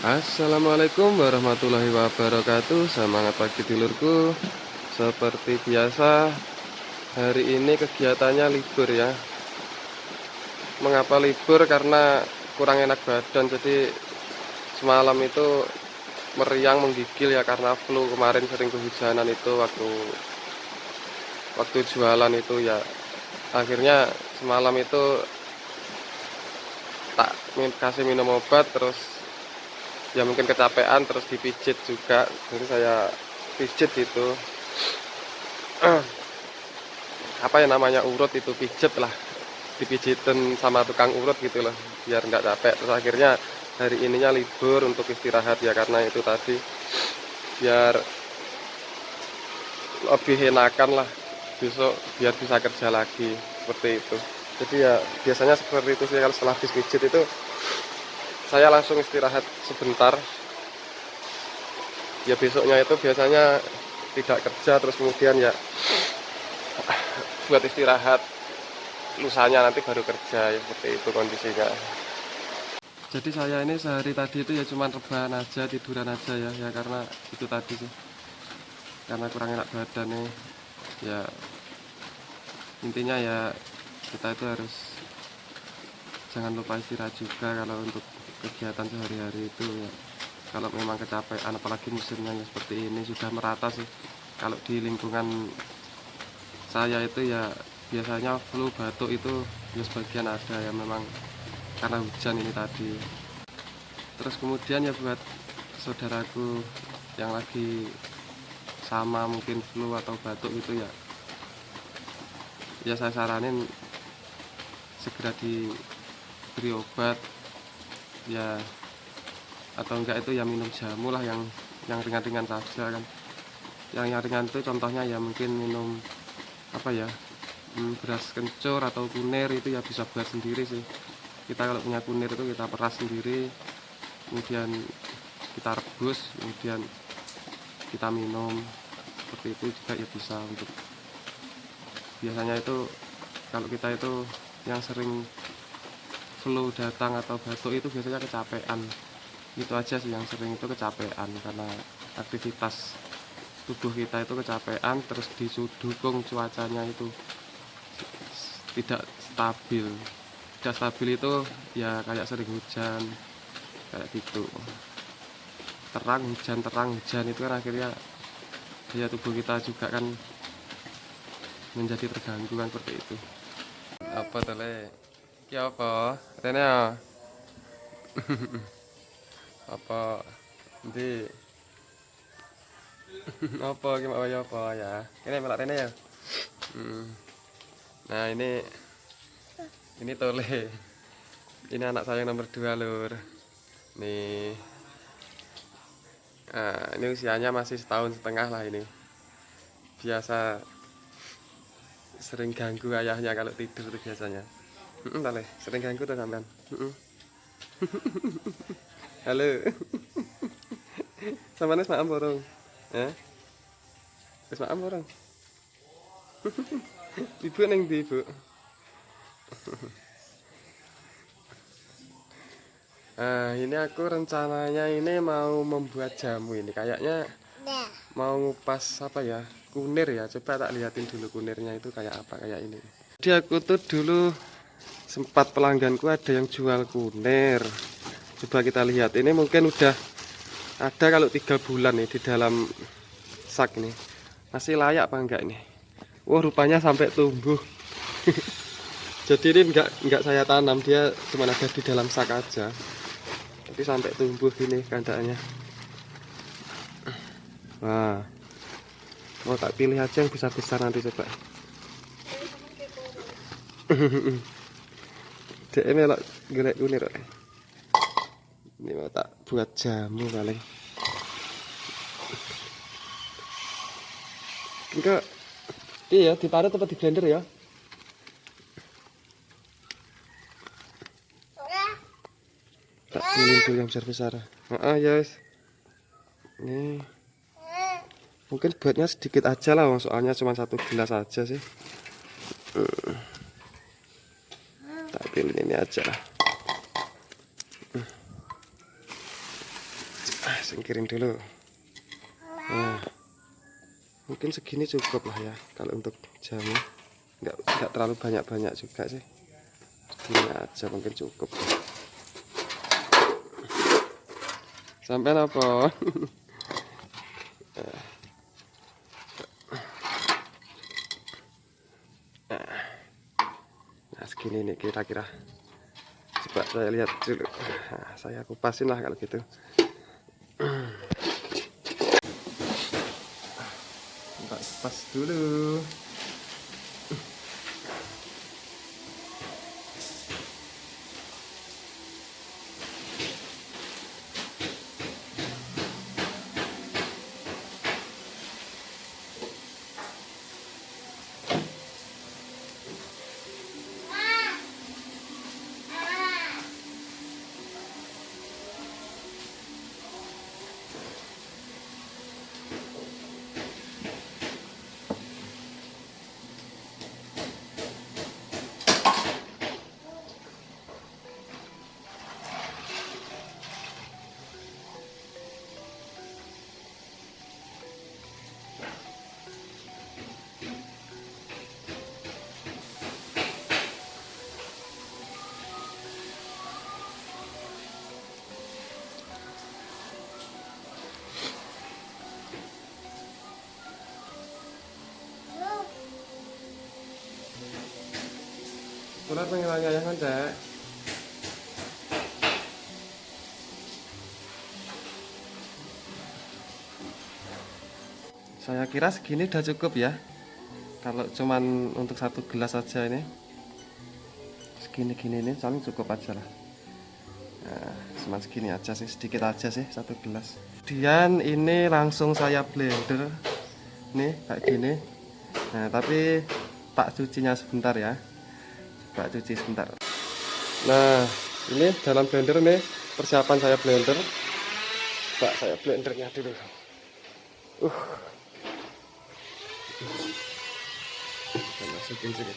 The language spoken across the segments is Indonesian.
Assalamualaikum warahmatullahi wabarakatuh. Semangat pagi dulurku. Seperti biasa Hari ini kegiatannya libur ya. Mengapa libur? Karena kurang enak badan Jadi semalam itu meriang menggigil ya Karena flu. Kemarin sering kehujanan itu Waktu waktu jualan itu ya. Akhirnya semalam itu Tak kasih minum obat Terus ya mungkin kecapean terus dipijit juga. Jadi saya pijit itu. Apa ya namanya urut itu pijit lah. Dipijitin sama tukang urut gitu loh biar nggak capek. Terus akhirnya hari ininya libur untuk istirahat ya karena itu tadi. Biar lebih enakan lah besok biar bisa kerja lagi. Seperti itu. Jadi ya biasanya seperti itu sih kalau setelah habis pijit itu saya langsung istirahat sebentar. Ya besoknya itu biasanya tidak kerja terus kemudian ya buat istirahat. Lusanya nanti baru kerja ya seperti itu kondisinya. Jadi saya ini sehari tadi itu ya cuma rebahan aja tiduran aja ya ya karena itu tadi sih. Karena kurang enak badan nih. Ya intinya ya kita itu harus jangan lupa istirahat juga kalau untuk kegiatan sehari-hari itu ya. Kalau memang kecapean apalagi musimnya ya seperti ini sudah merata sih. Kalau di lingkungan saya itu ya biasanya flu batuk itu ya sebagian ada ya memang karena hujan ini tadi. Terus kemudian ya buat saudaraku yang lagi sama mungkin flu atau batuk itu ya ya saya saranin segera diberi obat ya atau enggak itu ya minum jamu lah yang yang ringan-ringan saja kan. Yang yang ringan itu contohnya ya mungkin minum apa ya hmm, beras kencur atau kunir itu ya bisa buat sendiri sih. Kita kalau punya kunir itu kita peras sendiri kemudian kita rebus kemudian kita minum seperti itu juga ya bisa untuk biasanya itu kalau kita itu yang sering flu datang atau batuk itu biasanya kecapean. Itu aja sih yang sering itu kecapean karena aktivitas tubuh kita itu kecapean terus didukung cuacanya itu tidak stabil. Tidak stabil itu ya kayak sering hujan kayak gitu. Terang hujan terang hujan itu kan akhirnya daya tubuh kita juga kan menjadi terganggu kan seperti itu. Apa tuh Ki apa? Rene ya. apa? Ndi? apa ki mau ya apa ya? Ini melak Rene ya. Hmm. Nah, ini ini Tole. Ini anak saya yang nomor dua lur. Nih. Nah, ini usianya masih setahun setengah lah ini. Biasa sering ganggu ayahnya kalau tidur biasanya. Heeh, tale, sering ganggu tuh sampean. Halo. Sampeyan wis maem borong? Eh? Wis borong? Ibu neng ndi, Bu? Nah, ini aku rencananya ini mau membuat jamu ini. Kayaknya mau ngupas apa ya? Kunir ya. Coba tak liatin dulu kunirnya itu kayak apa kayak ini. Jadi aku tuh dulu sempat pelangganku ada yang jual kunir coba kita lihat. Ini mungkin udah ada kalau tiga bulan nih di dalam sak ini. Masih layak apa enggak ini? Wah rupanya sampai tumbuh. Jadi ini enggak enggak saya tanam. Dia cuma ada di dalam sak aja. Tapi sampai tumbuh ini kandangnya wah. Mau tak pilih aja yang besar-besar nanti coba Dek melok golek kunir Ini mau tak buat jamu paling. Enggak iya diparut apa di blender ya? Tak pilih dulu yang besar-besar. Ah, ya yes. Nih. Mungkin buatnya sedikit aja lah, soalnya cuma satu gelas aja sih. Uh pilih ini aja. Singkirin dulu. Nah mungkin segini cukup lah ya kalau untuk jamu. Nggak nggak terlalu banyak banyak juga sih. Segini aja mungkin cukup. Sampai apa nah segini nih kira-kira. Coba saya lihat dulu. Nah, saya kupasin lah kalau gitu. Mbak kupas dulu Kulat pengilangi ayah kan dek Saya kira segini udah cukup ya Kalau cuman untuk satu gelas aja ini Segini-gini ini paling cukup aja lah Nah, cuma segini aja sih, sedikit aja sih satu gelas. Kemudian ini langsung saya blender, nih kayak gini. Nah, tapi tak cucinya sebentar ya. Coba cuci sebentar. Nah, ini dalam blender nih persiapan saya blender. Coba saya blendernya dulu. Uh, masukin sini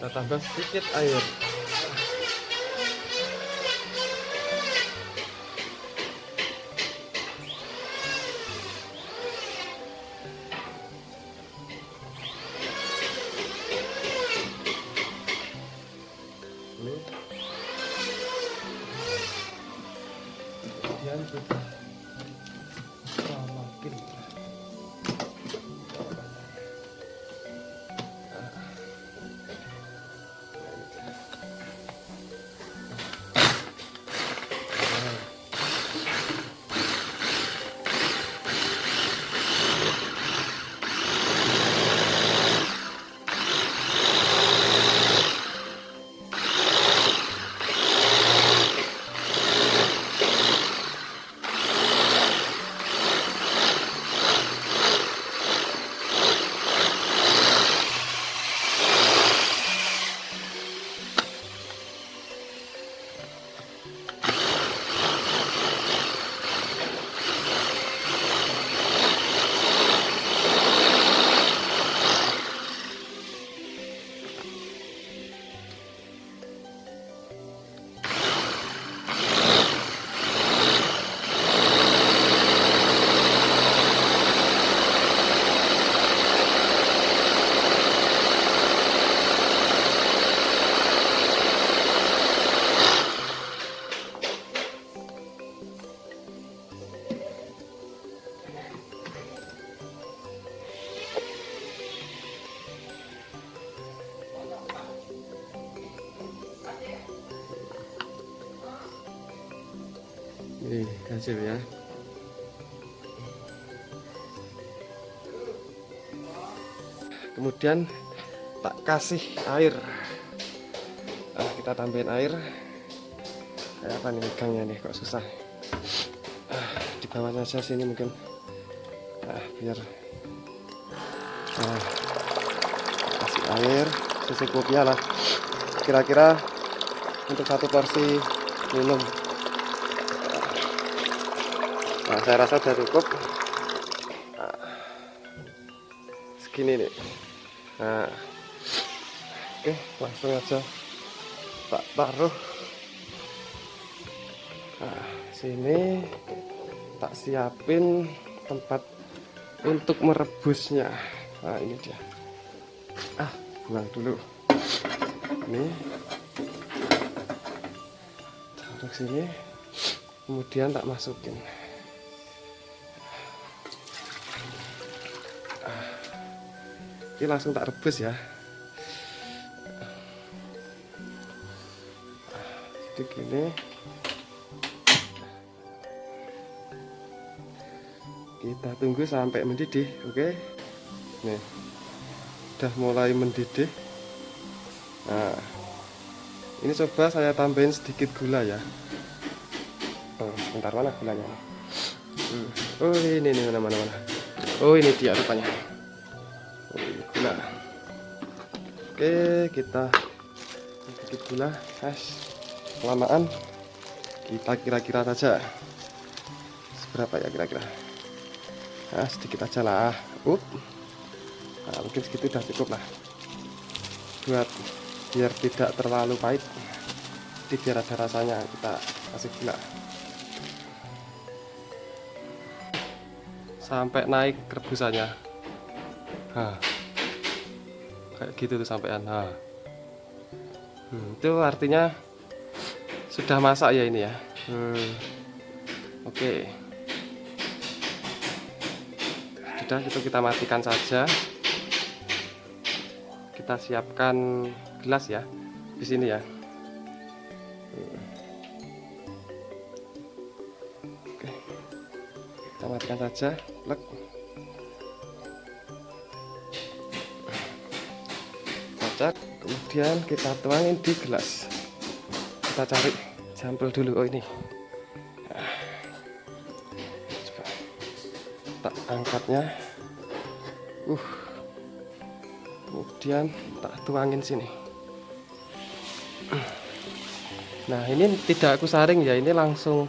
Kita tambah sedikit air. Nih, hasil ya. Kemudian tak kasih air. Nah, kita tambahin air. kayak apa nih megangnya nih kok susah ah, di bawah saja sini mungkin ah, biar ah, kasih air secukupnya lah kira-kira untuk satu porsi minum nah saya rasa sudah cukup. Nah, segini nih. Nah oke langsung aja. Tak taruh. Nah sini. Tak siapin tempat untuk merebusnya. Nah ini dia. Ah buang dulu. Ini. Taruh sini. Kemudian tak masukin ini langsung tak rebus ya. Jadi gini. Kita tunggu sampai mendidih oke? Nih. Udah mulai mendidih. Nah. Ini coba saya tambahin sedikit gula ya. Oh bentar mana gulanya? Hmm. oh ini mana mana mana? Oh ini dia rupanya oke kita sedikit gula es kelamaan. Kita kira-kira saja. Seberapa ya kira-kira? Nah sedikit aja lah. Up. Nah, mungkin segitu udah cukup lah. Buat biar tidak terlalu pahit jadi biar ada rasanya kita kasih gula. Sampai naik rebusannya. Nah, kayak gitu tuh sampean nah. hmm, itu artinya sudah masak ya ini ya? Hmm. oke. Sudah itu kita matikan saja. Kita siapkan gelas ya di sini ya. Oke kita matikan saja. Plek kemudian kita tuangin di gelas. Kita cari sampel dulu oh ini. Coba tak angkatnya. Uh. Kemudian tak tuangin sini. Nah ini tidak aku saring ya ini langsung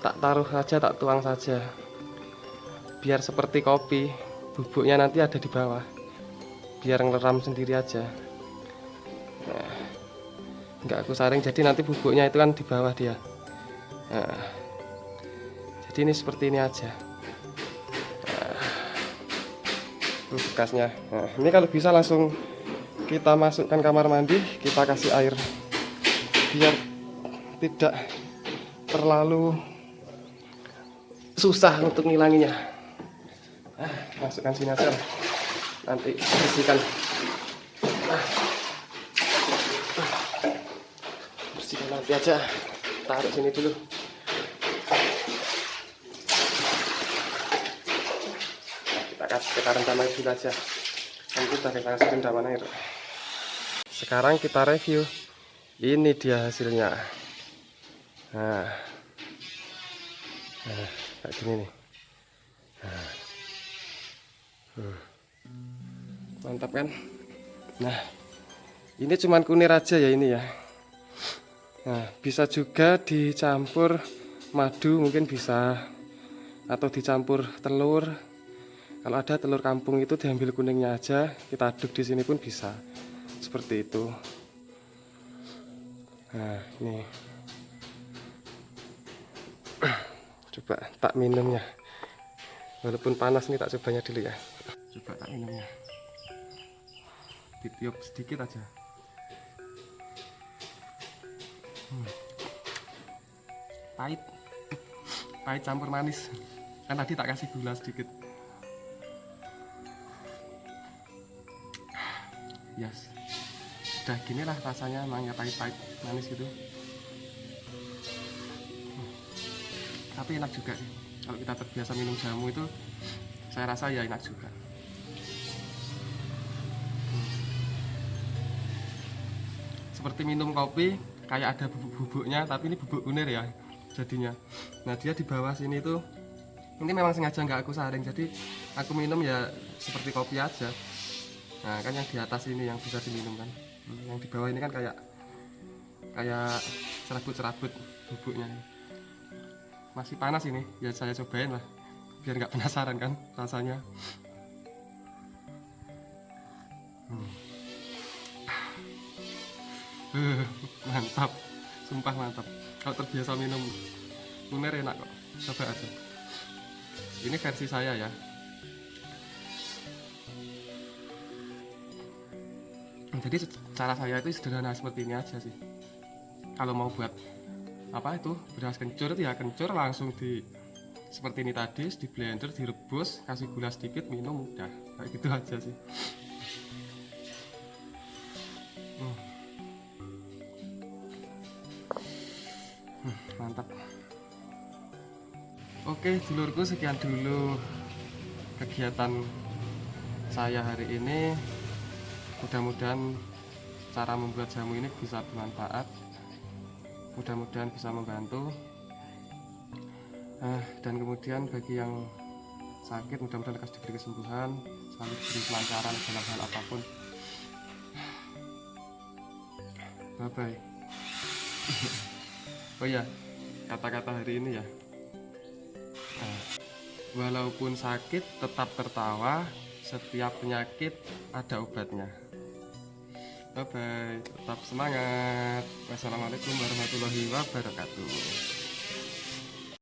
tak taruh saja tak tuang saja. Biar seperti kopi bubuknya nanti ada di bawah. Biar ngeram sendiri aja nggak aku saring. Jadi nanti bubuknya itu kan di bawah dia. Nah, jadi ini seperti ini aja. Nah, bekasnya. Nah, ini kalau bisa langsung kita masukkan kamar mandi kita kasih air biar tidak terlalu susah untuk ngilanginya. Ah, masukkan sini aja. Nanti bersihkan ah. Nanti aja taruh sini dulu. Kita kasih kita rendam air dulu aja. Nanti kita kasih rendaman air sekarang kita review. Ini dia hasilnya. Nah, nah kayak gini nih. Nah. Hmm. mantap kan? Nah. Ini cuman kunir aja ya ini ya nah bisa juga dicampur madu mungkin bisa atau dicampur telur. Kalau ada telur kampung itu diambil kuningnya aja kita aduk di sini pun bisa. Seperti itu. Nah ini. Coba tak minumnya. Walaupun panas nih tak cobanya dulu ya. Coba tak minumnya. Ditiup sedikit aja hmm. pahit. Pahit campur manis. Kan tadi tak kasih gula sedikit. Yes. Udah gini lah rasanya emangnya pahit-pahit manis gitu. Hmm. tapi enak juga sih. Kalau kita terbiasa minum jamu itu saya rasa ya enak juga. Seperti minum kopi kayak ada bubuk-bubuknya tapi ini bubuk kunir ya jadinya. Nah dia di bawah sini tuh ini memang sengaja nggak aku saring jadi aku minum ya seperti kopi aja. Nah kan yang di atas ini yang bisa diminum kan. Hmm, yang di bawah ini kan kayak kayak serabut-serabut bubuknya masih panas ini ya saya cobain lah biar nggak penasaran kan rasanya. Hmm. Mantap. Sumpah mantap. Kalau terbiasa minum luner enak kok. Coba aja. Ini versi saya ya. Jadi cara saya itu sederhana seperti ini aja sih. Kalau mau buat apa itu beras kencur ya kencur langsung di seperti ini tadi di blender direbus kasih gula sedikit minum udah. Kayak gitu aja sih oke dulurku sekian dulu kegiatan saya hari ini. Mudah-mudahan cara membuat jamu ini bisa bermanfaat. Mudah-mudahan bisa membantu. Eh, dan kemudian bagi yang sakit mudah-mudahan kasih diberi kesembuhan selalu diberi kelancaran dalam hal apa pun. Bye bye oh ya kata-kata hari ini ya. Nah, walaupun sakit tetap tertawa. Setiap penyakit ada obatnya. Bye bye tetap semangat. Wassalamualaikum warahmatullahi wabarakatuh